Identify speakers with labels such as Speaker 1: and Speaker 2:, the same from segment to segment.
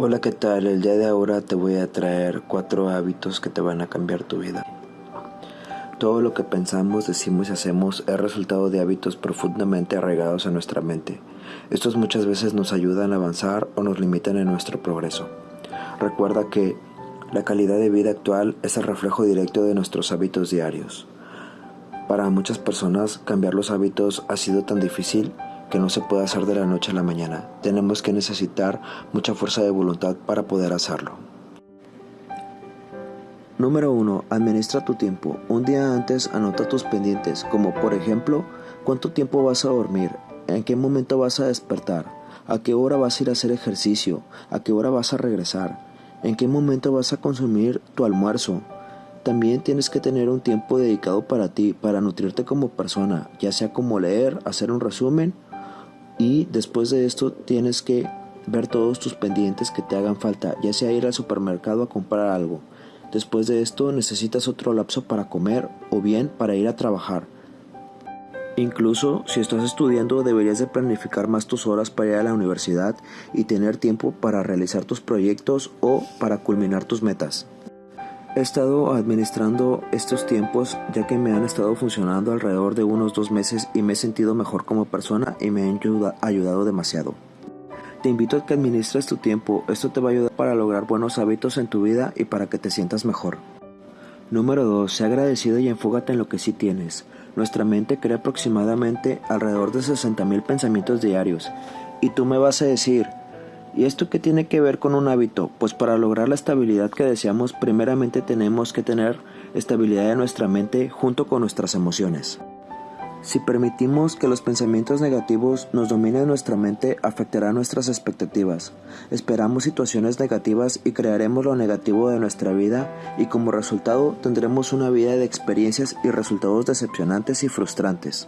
Speaker 1: Hola, ¿qué tal? El día de ahora te voy a traer cuatro hábitos que te van a cambiar tu vida. Todo lo que pensamos, decimos y hacemos es resultado de hábitos profundamente arraigados a nuestra mente. Estos muchas veces nos ayudan a avanzar o nos limitan en nuestro progreso. Recuerda que la calidad de vida actual es el reflejo directo de nuestros hábitos diarios. Para muchas personas cambiar los hábitos ha sido tan difícil que no se puede hacer de la noche a la mañana. Tenemos que necesitar mucha fuerza de voluntad para poder hacerlo. Número 1. Administra tu tiempo. Un día antes anota tus pendientes, como por ejemplo, cuánto tiempo vas a dormir, en qué momento vas a despertar, a qué hora vas a ir a hacer ejercicio, a qué hora vas a regresar, en qué momento vas a consumir tu almuerzo. También tienes que tener un tiempo dedicado para ti, para nutrirte como persona, ya sea como leer, hacer un resumen y después de esto tienes que ver todos tus pendientes que te hagan falta, ya sea ir al supermercado a comprar algo. Después de esto necesitas otro lapso para comer o bien para ir a trabajar. Incluso si estás estudiando deberías de planificar más tus horas para ir a la universidad y tener tiempo para realizar tus proyectos o para culminar tus metas. He estado administrando estos tiempos ya que me han estado funcionando alrededor de unos dos meses y me he sentido mejor como persona y me han ayudado demasiado. Te invito a que administres tu tiempo, esto te va a ayudar para lograr buenos hábitos en tu vida y para que te sientas mejor. Número 2. Sé agradecido y enfócate en lo que sí tienes. Nuestra mente crea aproximadamente alrededor de 60.000 pensamientos diarios. Y tú me vas a decir, ¿Y esto qué tiene que ver con un hábito? Pues para lograr la estabilidad que deseamos, primeramente tenemos que tener estabilidad en nuestra mente junto con nuestras emociones. Si permitimos que los pensamientos negativos nos dominen nuestra mente, afectará nuestras expectativas. Esperamos situaciones negativas y crearemos lo negativo de nuestra vida y como resultado tendremos una vida de experiencias y resultados decepcionantes y frustrantes.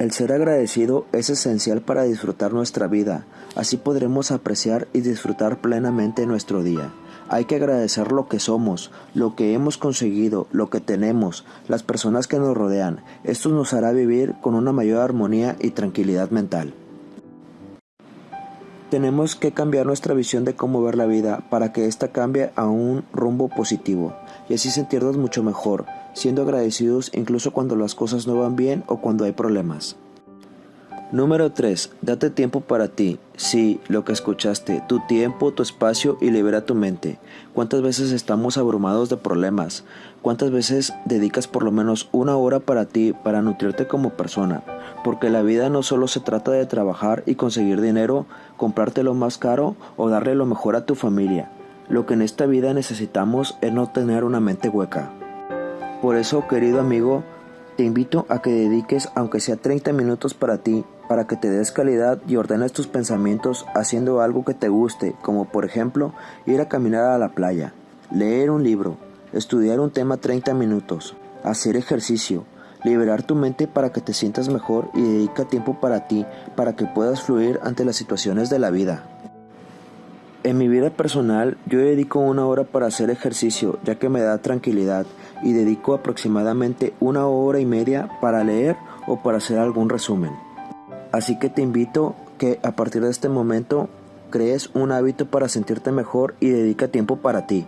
Speaker 1: El ser agradecido es esencial para disfrutar nuestra vida, así podremos apreciar y disfrutar plenamente nuestro día. Hay que agradecer lo que somos, lo que hemos conseguido, lo que tenemos, las personas que nos rodean. Esto nos hará vivir con una mayor armonía y tranquilidad mental. Tenemos que cambiar nuestra visión de cómo ver la vida para que ésta cambie a un rumbo positivo y así sentirnos mucho mejor, siendo agradecidos incluso cuando las cosas no van bien o cuando hay problemas. Número 3. Date tiempo para ti. Sí, lo que escuchaste, tu tiempo, tu espacio y libera tu mente. ¿Cuántas veces estamos abrumados de problemas? ¿Cuántas veces dedicas por lo menos una hora para ti, para nutrirte como persona? Porque la vida no solo se trata de trabajar y conseguir dinero, comprarte lo más caro o darle lo mejor a tu familia. Lo que en esta vida necesitamos es no tener una mente hueca. Por eso, querido amigo, te invito a que dediques aunque sea 30 minutos para ti, para que te des calidad y ordenes tus pensamientos haciendo algo que te guste, como por ejemplo ir a caminar a la playa, leer un libro, estudiar un tema 30 minutos, hacer ejercicio, liberar tu mente para que te sientas mejor y dedica tiempo para ti, para que puedas fluir ante las situaciones de la vida. En mi vida personal yo dedico una hora para hacer ejercicio ya que me da tranquilidad y dedico aproximadamente una hora y media para leer o para hacer algún resumen. Así que te invito que a partir de este momento crees un hábito para sentirte mejor y dedica tiempo para ti.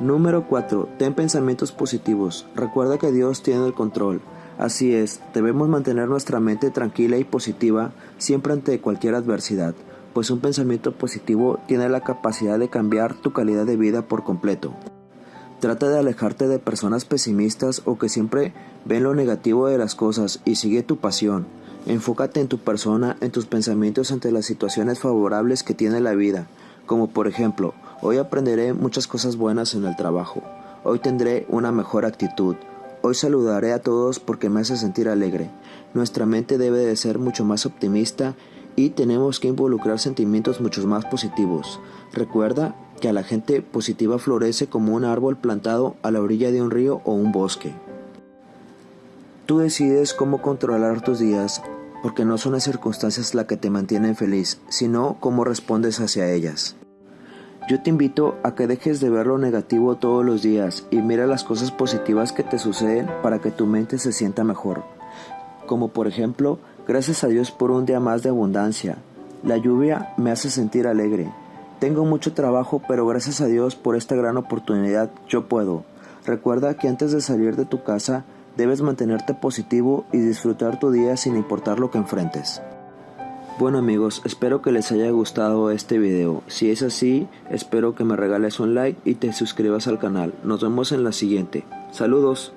Speaker 1: Número 4. Ten pensamientos positivos. Recuerda que Dios tiene el control. Así es, debemos mantener nuestra mente tranquila y positiva siempre ante cualquier adversidad pues un pensamiento positivo tiene la capacidad de cambiar tu calidad de vida por completo. Trata de alejarte de personas pesimistas o que siempre ven lo negativo de las cosas y sigue tu pasión. Enfócate en tu persona, en tus pensamientos ante las situaciones favorables que tiene la vida, como por ejemplo, hoy aprenderé muchas cosas buenas en el trabajo, hoy tendré una mejor actitud, hoy saludaré a todos porque me hace sentir alegre. Nuestra mente debe de ser mucho más optimista y tenemos que involucrar sentimientos mucho más positivos. Recuerda que a la gente positiva florece como un árbol plantado a la orilla de un río o un bosque. Tú decides cómo controlar tus días, porque no son las circunstancias las que te mantienen feliz, sino cómo respondes hacia ellas. Yo te invito a que dejes de ver lo negativo todos los días y mira las cosas positivas que te suceden para que tu mente se sienta mejor. Como por ejemplo, Gracias a Dios por un día más de abundancia. La lluvia me hace sentir alegre. Tengo mucho trabajo, pero gracias a Dios por esta gran oportunidad yo puedo. Recuerda que antes de salir de tu casa debes mantenerte positivo y disfrutar tu día sin importar lo que enfrentes. Bueno amigos, espero que les haya gustado este video. Si es así, espero que me regales un like y te suscribas al canal. Nos vemos en la siguiente. Saludos.